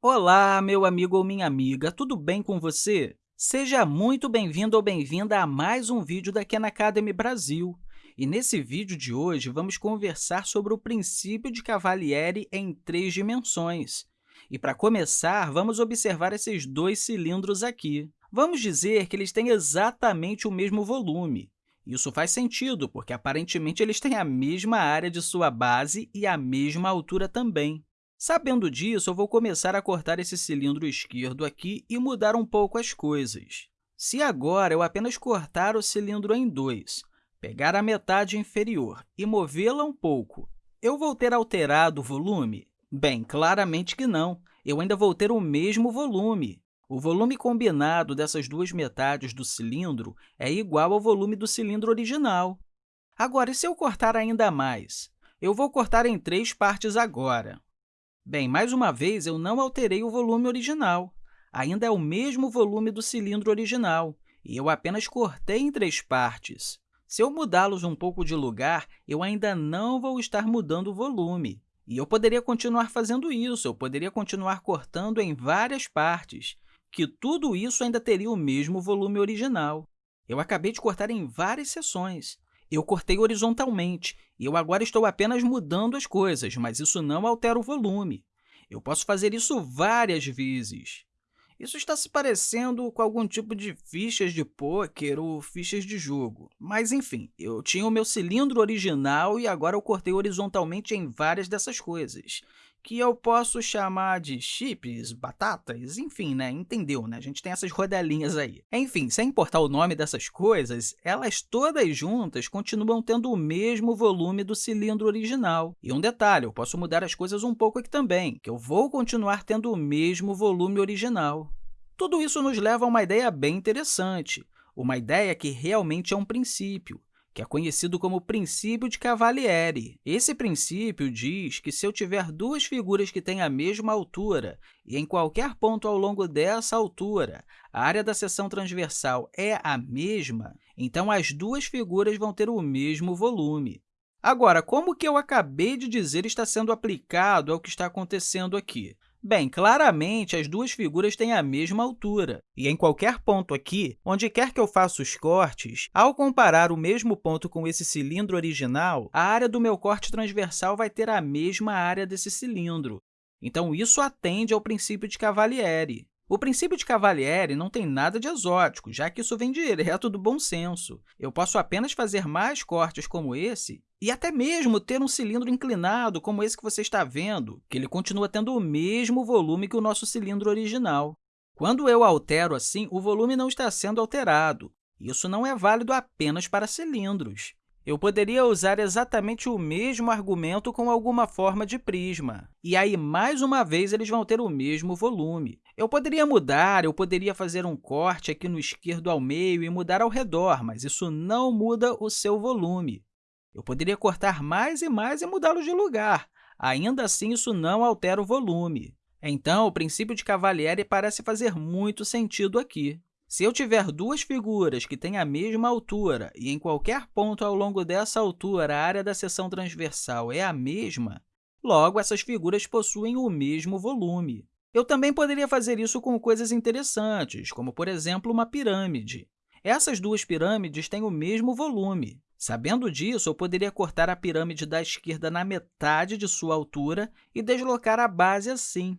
Olá, meu amigo ou minha amiga, tudo bem com você? Seja muito bem-vindo ou bem-vinda a mais um vídeo da Khan Academy Brasil. E nesse vídeo de hoje, vamos conversar sobre o princípio de Cavalieri em três dimensões. E, para começar, vamos observar esses dois cilindros aqui. Vamos dizer que eles têm exatamente o mesmo volume. Isso faz sentido, porque aparentemente eles têm a mesma área de sua base e a mesma altura também. Sabendo disso, eu vou começar a cortar esse cilindro esquerdo aqui e mudar um pouco as coisas. Se agora eu apenas cortar o cilindro em dois, pegar a metade inferior e movê-la um pouco, eu vou ter alterado o volume? Bem, claramente que não. Eu ainda vou ter o mesmo volume. O volume combinado dessas duas metades do cilindro é igual ao volume do cilindro original. Agora, e se eu cortar ainda mais? Eu vou cortar em três partes agora. Bem, mais uma vez, eu não alterei o volume original. Ainda é o mesmo volume do cilindro original, e eu apenas cortei em três partes. Se eu mudá-los um pouco de lugar, eu ainda não vou estar mudando o volume. E eu poderia continuar fazendo isso, eu poderia continuar cortando em várias partes, que tudo isso ainda teria o mesmo volume original. Eu acabei de cortar em várias seções. Eu cortei horizontalmente e eu agora estou apenas mudando as coisas, mas isso não altera o volume. Eu posso fazer isso várias vezes. Isso está se parecendo com algum tipo de fichas de pôquer ou fichas de jogo. Mas, enfim, eu tinha o meu cilindro original e agora eu cortei horizontalmente em várias dessas coisas que eu posso chamar de chips, batatas, enfim, né? entendeu? Né? A gente tem essas rodelinhas aí. Enfim, sem importar o nome dessas coisas, elas todas juntas continuam tendo o mesmo volume do cilindro original. E um detalhe, eu posso mudar as coisas um pouco aqui também, que eu vou continuar tendo o mesmo volume original. Tudo isso nos leva a uma ideia bem interessante, uma ideia que realmente é um princípio, que é conhecido como princípio de Cavalieri. Esse princípio diz que se eu tiver duas figuras que têm a mesma altura e em qualquer ponto ao longo dessa altura a área da seção transversal é a mesma, então as duas figuras vão ter o mesmo volume. Agora, como que eu acabei de dizer está sendo aplicado ao que está acontecendo aqui? Bem, claramente, as duas figuras têm a mesma altura, e em qualquer ponto aqui, onde quer que eu faça os cortes, ao comparar o mesmo ponto com esse cilindro original, a área do meu corte transversal vai ter a mesma área desse cilindro. Então, isso atende ao princípio de Cavalieri. O princípio de Cavalieri não tem nada de exótico, já que isso vem direto do bom senso. Eu posso apenas fazer mais cortes como esse e até mesmo ter um cilindro inclinado, como esse que você está vendo, que ele continua tendo o mesmo volume que o nosso cilindro original. Quando eu altero assim, o volume não está sendo alterado. Isso não é válido apenas para cilindros. Eu poderia usar exatamente o mesmo argumento com alguma forma de prisma. E aí, mais uma vez, eles vão ter o mesmo volume. Eu poderia mudar, eu poderia fazer um corte aqui no esquerdo ao meio e mudar ao redor, mas isso não muda o seu volume. Eu poderia cortar mais e mais e mudá-los de lugar. Ainda assim, isso não altera o volume. Então, o princípio de Cavalieri parece fazer muito sentido aqui. Se eu tiver duas figuras que têm a mesma altura e em qualquer ponto ao longo dessa altura a área da seção transversal é a mesma, logo, essas figuras possuem o mesmo volume. Eu também poderia fazer isso com coisas interessantes, como, por exemplo, uma pirâmide. Essas duas pirâmides têm o mesmo volume. Sabendo disso, eu poderia cortar a pirâmide da esquerda na metade de sua altura e deslocar a base assim.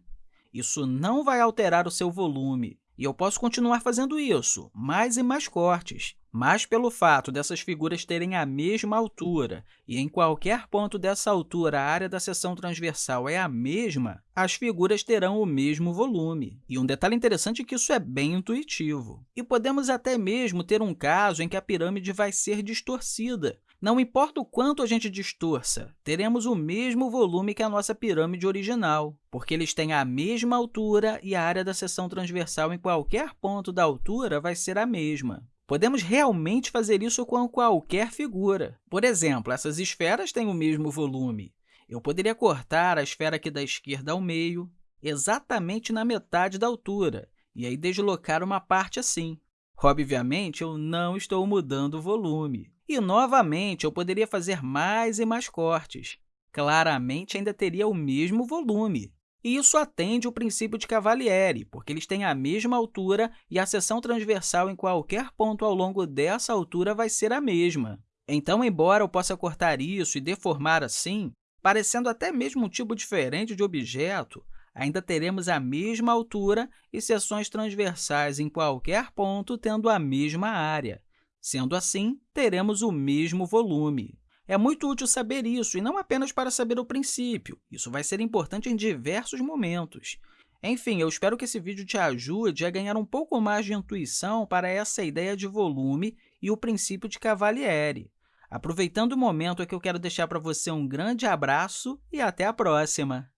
Isso não vai alterar o seu volume, e eu posso continuar fazendo isso, mais e mais cortes. Mas, pelo fato dessas figuras terem a mesma altura e em qualquer ponto dessa altura a área da seção transversal é a mesma, as figuras terão o mesmo volume. E um detalhe interessante é que isso é bem intuitivo. E podemos até mesmo ter um caso em que a pirâmide vai ser distorcida, não importa o quanto a gente distorça, teremos o mesmo volume que a nossa pirâmide original, porque eles têm a mesma altura e a área da seção transversal em qualquer ponto da altura vai ser a mesma. Podemos realmente fazer isso com qualquer figura. Por exemplo, essas esferas têm o mesmo volume. Eu poderia cortar a esfera aqui da esquerda ao meio, exatamente na metade da altura, e aí deslocar uma parte assim. Obviamente, eu não estou mudando o volume. E, novamente, eu poderia fazer mais e mais cortes. Claramente, ainda teria o mesmo volume. E isso atende o princípio de Cavalieri, porque eles têm a mesma altura e a seção transversal em qualquer ponto ao longo dessa altura vai ser a mesma. Então, embora eu possa cortar isso e deformar assim, parecendo até mesmo um tipo diferente de objeto, ainda teremos a mesma altura e seções transversais em qualquer ponto tendo a mesma área. Sendo assim, teremos o mesmo volume. É muito útil saber isso, e não apenas para saber o princípio. Isso vai ser importante em diversos momentos. Enfim, eu espero que esse vídeo te ajude a ganhar um pouco mais de intuição para essa ideia de volume e o princípio de Cavalieri. Aproveitando o momento, é que eu quero deixar para você um grande abraço e até a próxima!